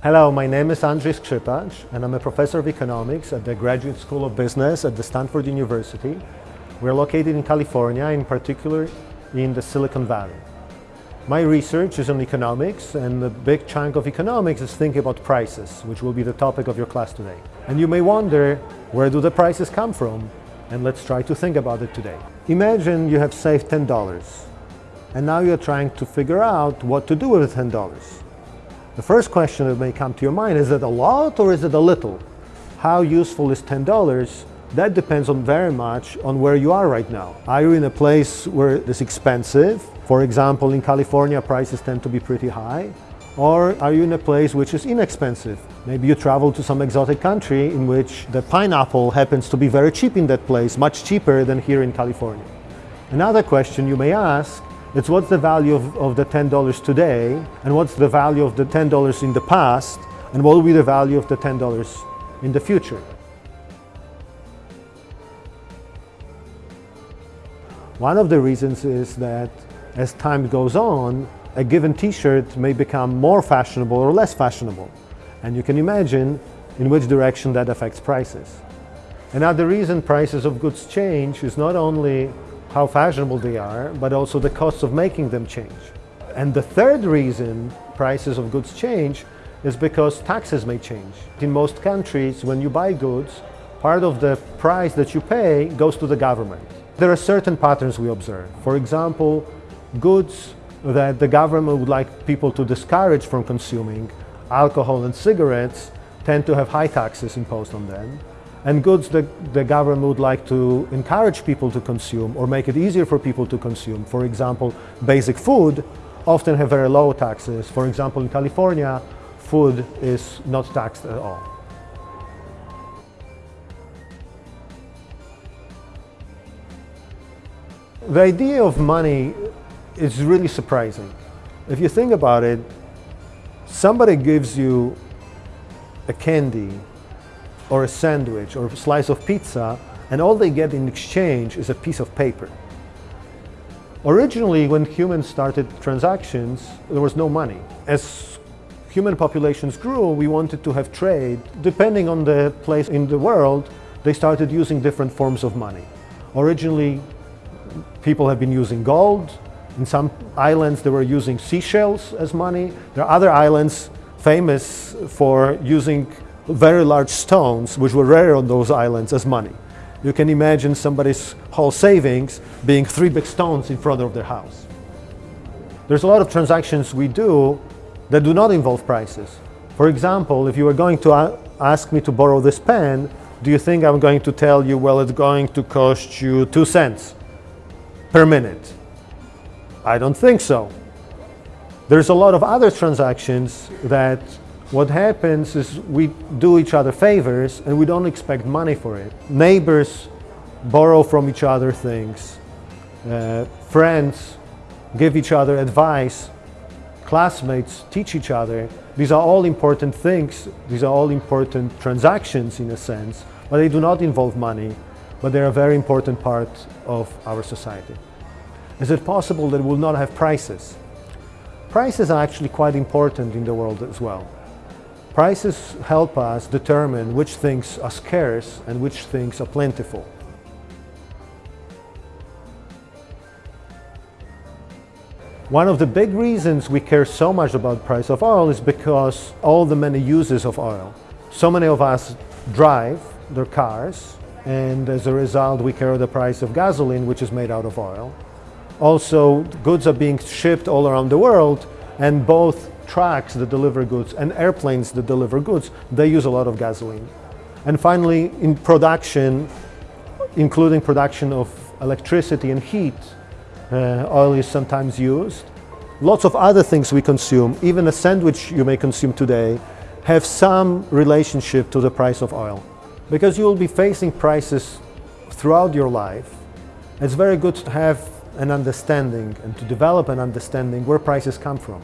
Hello, my name is Andrzej Skrzypacz and I'm a professor of economics at the Graduate School of Business at the Stanford University. We're located in California, in particular in the Silicon Valley. My research is on economics and a big chunk of economics is thinking about prices, which will be the topic of your class today. And you may wonder, where do the prices come from? And let's try to think about it today. Imagine you have saved $10 and now you're trying to figure out what to do with $10. The first question that may come to your mind, is it a lot or is it a little? How useful is $10? That depends on very much on where you are right now. Are you in a place where it's expensive? For example, in California, prices tend to be pretty high. Or are you in a place which is inexpensive? Maybe you travel to some exotic country in which the pineapple happens to be very cheap in that place, much cheaper than here in California. Another question you may ask it's what's the value of, of the $10 today and what's the value of the $10 in the past and what will be the value of the $10 in the future. One of the reasons is that as time goes on, a given t-shirt may become more fashionable or less fashionable. And you can imagine in which direction that affects prices. Another reason prices of goods change is not only how fashionable they are, but also the costs of making them change. And the third reason prices of goods change is because taxes may change. In most countries, when you buy goods, part of the price that you pay goes to the government. There are certain patterns we observe. For example, goods that the government would like people to discourage from consuming, alcohol and cigarettes, tend to have high taxes imposed on them and goods that the government would like to encourage people to consume or make it easier for people to consume. For example, basic food often have very low taxes. For example, in California, food is not taxed at all. The idea of money is really surprising. If you think about it, somebody gives you a candy or a sandwich or a slice of pizza and all they get in exchange is a piece of paper. Originally, when humans started transactions, there was no money. As human populations grew, we wanted to have trade. Depending on the place in the world, they started using different forms of money. Originally, people have been using gold. In some islands, they were using seashells as money. There are other islands famous for using very large stones, which were rare on those islands, as money. You can imagine somebody's whole savings being three big stones in front of their house. There's a lot of transactions we do that do not involve prices. For example, if you were going to ask me to borrow this pen, do you think I'm going to tell you, well, it's going to cost you two cents per minute? I don't think so. There's a lot of other transactions that what happens is we do each other favors and we don't expect money for it. Neighbors borrow from each other things. Uh, friends give each other advice. Classmates teach each other. These are all important things. These are all important transactions in a sense, but they do not involve money, but they're a very important part of our society. Is it possible that we'll not have prices? Prices are actually quite important in the world as well. Prices help us determine which things are scarce and which things are plentiful. One of the big reasons we care so much about the price of oil is because all the many uses of oil. So many of us drive their cars and as a result we care the price of gasoline which is made out of oil. Also goods are being shipped all around the world and both trucks that deliver goods and airplanes that deliver goods, they use a lot of gasoline. And finally, in production, including production of electricity and heat, uh, oil is sometimes used. Lots of other things we consume, even a sandwich you may consume today, have some relationship to the price of oil. Because you will be facing prices throughout your life, it's very good to have an understanding and to develop an understanding where prices come from.